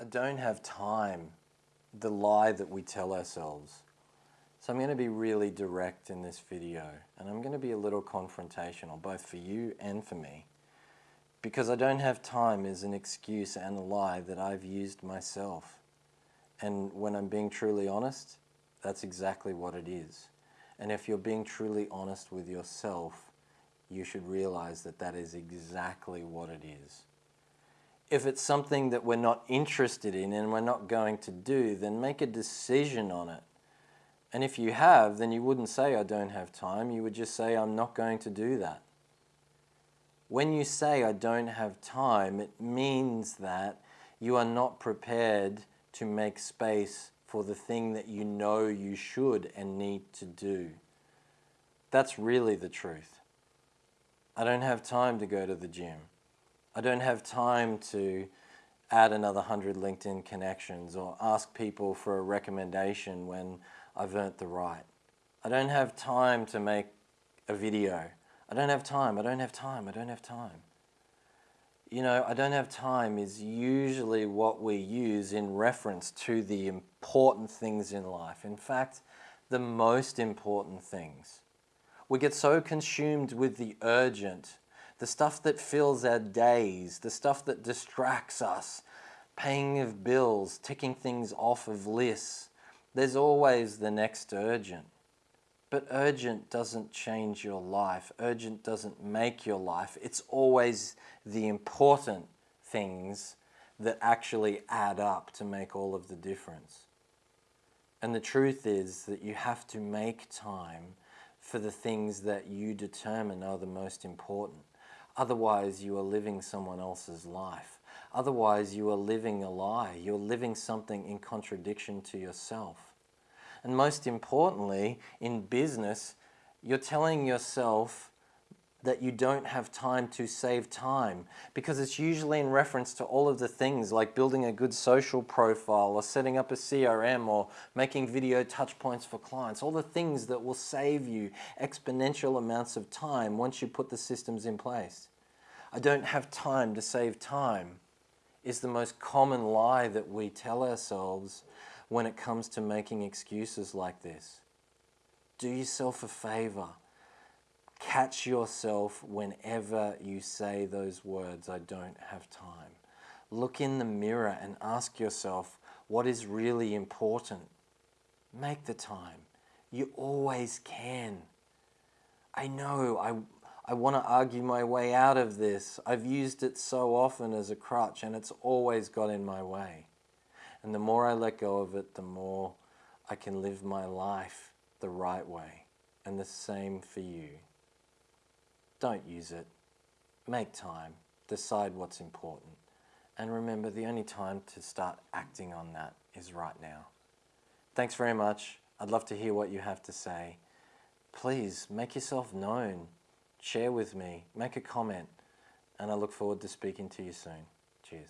I don't have time, the lie that we tell ourselves. So I'm going to be really direct in this video and I'm going to be a little confrontational both for you and for me because I don't have time is an excuse and a lie that I've used myself. And when I'm being truly honest, that's exactly what it is. And if you're being truly honest with yourself, you should realize that that is exactly what it is. If it's something that we're not interested in and we're not going to do, then make a decision on it. And if you have, then you wouldn't say, I don't have time. You would just say, I'm not going to do that. When you say, I don't have time, it means that you are not prepared to make space for the thing that you know you should and need to do. That's really the truth. I don't have time to go to the gym. I don't have time to add another 100 LinkedIn connections or ask people for a recommendation when I've earned the right. I don't have time to make a video. I don't have time, I don't have time, I don't have time. You know, I don't have time is usually what we use in reference to the important things in life. In fact, the most important things. We get so consumed with the urgent the stuff that fills our days, the stuff that distracts us, paying of bills, ticking things off of lists. There's always the next urgent. But urgent doesn't change your life. Urgent doesn't make your life. It's always the important things that actually add up to make all of the difference. And the truth is that you have to make time for the things that you determine are the most important. Otherwise, you are living someone else's life. Otherwise, you are living a lie. You're living something in contradiction to yourself. And most importantly, in business, you're telling yourself that you don't have time to save time because it's usually in reference to all of the things like building a good social profile or setting up a CRM or making video touch points for clients, all the things that will save you exponential amounts of time once you put the systems in place. I don't have time to save time is the most common lie that we tell ourselves when it comes to making excuses like this. Do yourself a favor Catch yourself whenever you say those words, I don't have time. Look in the mirror and ask yourself what is really important. Make the time. You always can. I know, I, I want to argue my way out of this. I've used it so often as a crutch and it's always got in my way. And the more I let go of it, the more I can live my life the right way. And the same for you. Don't use it. Make time. Decide what's important. And remember, the only time to start acting on that is right now. Thanks very much. I'd love to hear what you have to say. Please make yourself known. Share with me. Make a comment. And I look forward to speaking to you soon. Cheers.